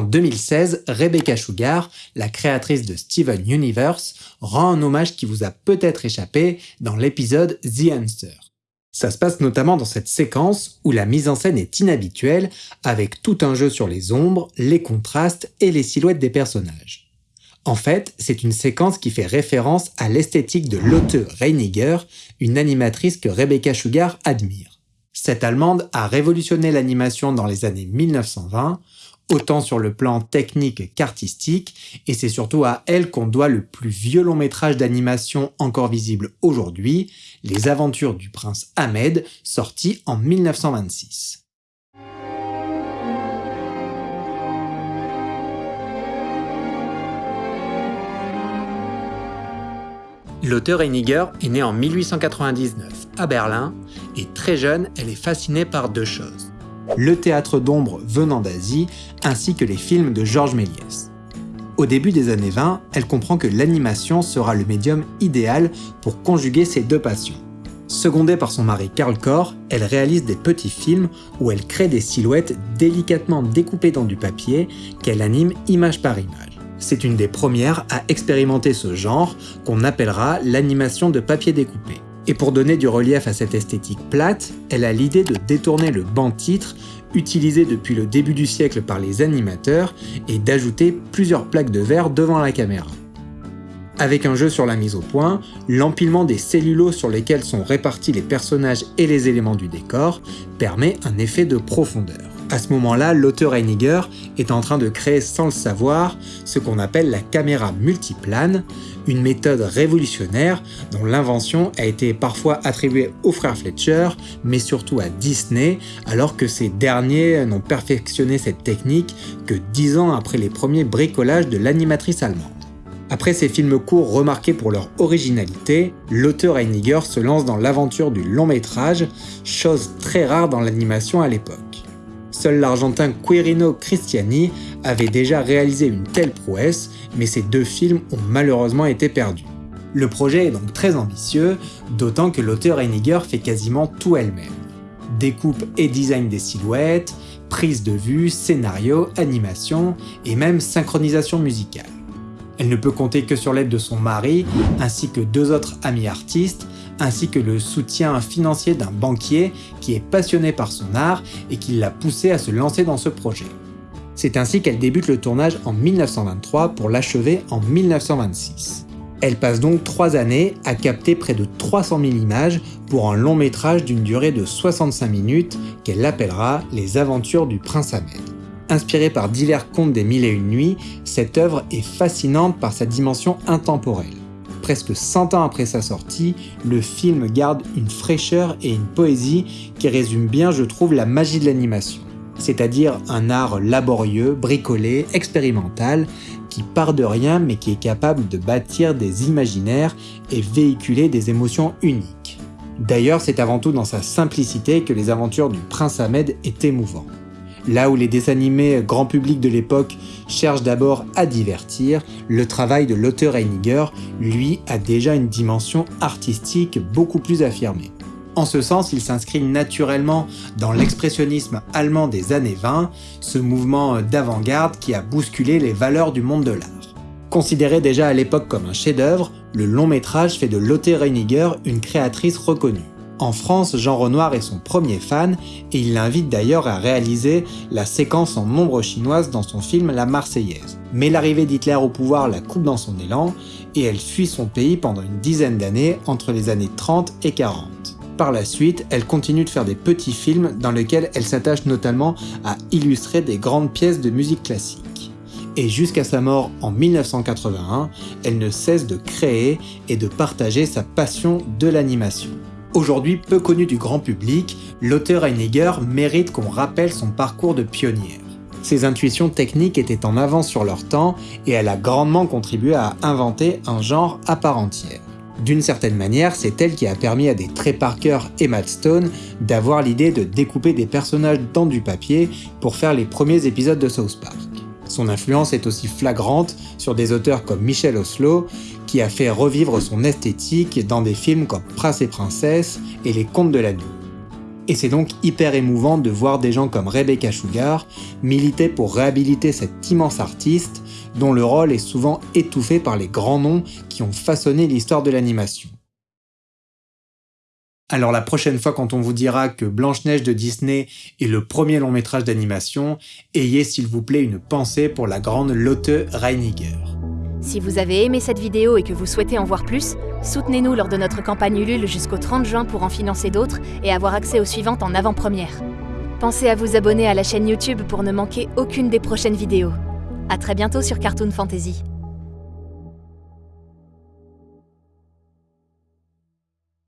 2016, Rebecca Sugar, la créatrice de Steven Universe, rend un hommage qui vous a peut-être échappé dans l'épisode The Answer. Ça se passe notamment dans cette séquence où la mise en scène est inhabituelle, avec tout un jeu sur les ombres, les contrastes et les silhouettes des personnages. En fait, c'est une séquence qui fait référence à l'esthétique de Lotte Reiniger, une animatrice que Rebecca Sugar admire. Cette Allemande a révolutionné l'animation dans les années 1920, autant sur le plan technique qu'artistique, et c'est surtout à elle qu'on doit le plus vieux long métrage d'animation encore visible aujourd'hui, Les aventures du prince Ahmed, sorti en 1926. L'auteur Einiger est née en 1899 à Berlin et très jeune, elle est fascinée par deux choses le théâtre d'ombre venant d'Asie, ainsi que les films de Georges Méliès. Au début des années 20, elle comprend que l'animation sera le médium idéal pour conjuguer ces deux passions. Secondée par son mari Karl Kor, elle réalise des petits films où elle crée des silhouettes délicatement découpées dans du papier qu'elle anime image par image. C'est une des premières à expérimenter ce genre qu'on appellera l'animation de papier découpé. Et pour donner du relief à cette esthétique plate, elle a l'idée de détourner le banc-titre utilisé depuis le début du siècle par les animateurs et d'ajouter plusieurs plaques de verre devant la caméra. Avec un jeu sur la mise au point, l'empilement des cellulos sur lesquels sont répartis les personnages et les éléments du décor permet un effet de profondeur. À ce moment-là, l'auteur Heiniger est en train de créer sans le savoir ce qu'on appelle la caméra multiplane, une méthode révolutionnaire dont l'invention a été parfois attribuée aux frères Fletcher, mais surtout à Disney, alors que ces derniers n'ont perfectionné cette technique que dix ans après les premiers bricolages de l'animatrice allemande. Après ces films courts remarqués pour leur originalité, l'auteur Heiniger se lance dans l'aventure du long métrage, chose très rare dans l'animation à l'époque. Seul l'Argentin Quirino Cristiani avait déjà réalisé une telle prouesse, mais ces deux films ont malheureusement été perdus. Le projet est donc très ambitieux, d'autant que l'auteur Heiniger fait quasiment tout elle-même. Découpe et design des silhouettes, prise de vue, scénario, animation et même synchronisation musicale. Elle ne peut compter que sur l'aide de son mari, ainsi que deux autres amis artistes, ainsi que le soutien financier d'un banquier qui est passionné par son art et qui l'a poussé à se lancer dans ce projet. C'est ainsi qu'elle débute le tournage en 1923 pour l'achever en 1926. Elle passe donc trois années à capter près de 300 000 images pour un long métrage d'une durée de 65 minutes qu'elle appellera Les aventures du prince Ahmed. Inspirée par divers contes des mille et une nuits, cette œuvre est fascinante par sa dimension intemporelle presque 100 ans après sa sortie, le film garde une fraîcheur et une poésie qui résument bien, je trouve, la magie de l'animation. C'est-à-dire un art laborieux, bricolé, expérimental, qui part de rien mais qui est capable de bâtir des imaginaires et véhiculer des émotions uniques. D'ailleurs, c'est avant tout dans sa simplicité que les aventures du prince Ahmed est émouvant. Là où les dessins animés grand public de l'époque cherchent d'abord à divertir, le travail de l'auteur Heiniger, lui, a déjà une dimension artistique beaucoup plus affirmée. En ce sens, il s'inscrit naturellement dans l'expressionnisme allemand des années 20, ce mouvement d'avant-garde qui a bousculé les valeurs du monde de l'art. Considéré déjà à l'époque comme un chef-d'œuvre, le long métrage fait de Lotte Reiniger une créatrice reconnue. En France, Jean Renoir est son premier fan et il l'invite d'ailleurs à réaliser la séquence en ombre chinoise dans son film La Marseillaise. Mais l'arrivée d'Hitler au pouvoir la coupe dans son élan et elle fuit son pays pendant une dizaine d'années entre les années 30 et 40. Par la suite, elle continue de faire des petits films dans lesquels elle s'attache notamment à illustrer des grandes pièces de musique classique. Et jusqu'à sa mort en 1981, elle ne cesse de créer et de partager sa passion de l'animation. Aujourd'hui peu connu du grand public, l'auteur Heiniger mérite qu'on rappelle son parcours de pionnière. Ses intuitions techniques étaient en avance sur leur temps et elle a grandement contribué à inventer un genre à part entière. D'une certaine manière, c'est elle qui a permis à des Trey Parker et Matt Stone d'avoir l'idée de découper des personnages dans du papier pour faire les premiers épisodes de South Park. Son influence est aussi flagrante sur des auteurs comme Michel Oslo, qui a fait revivre son esthétique dans des films comme Prince et Princesse et Les Contes de la Nuit. Et c'est donc hyper émouvant de voir des gens comme Rebecca Sugar militer pour réhabiliter cet immense artiste dont le rôle est souvent étouffé par les grands noms qui ont façonné l'histoire de l'animation. Alors la prochaine fois quand on vous dira que Blanche-Neige de Disney est le premier long métrage d'animation, ayez s'il vous plaît une pensée pour la grande Lotte Reiniger. Si vous avez aimé cette vidéo et que vous souhaitez en voir plus, soutenez-nous lors de notre campagne Ulule jusqu'au 30 juin pour en financer d'autres et avoir accès aux suivantes en avant-première. Pensez à vous abonner à la chaîne YouTube pour ne manquer aucune des prochaines vidéos. A très bientôt sur Cartoon Fantasy.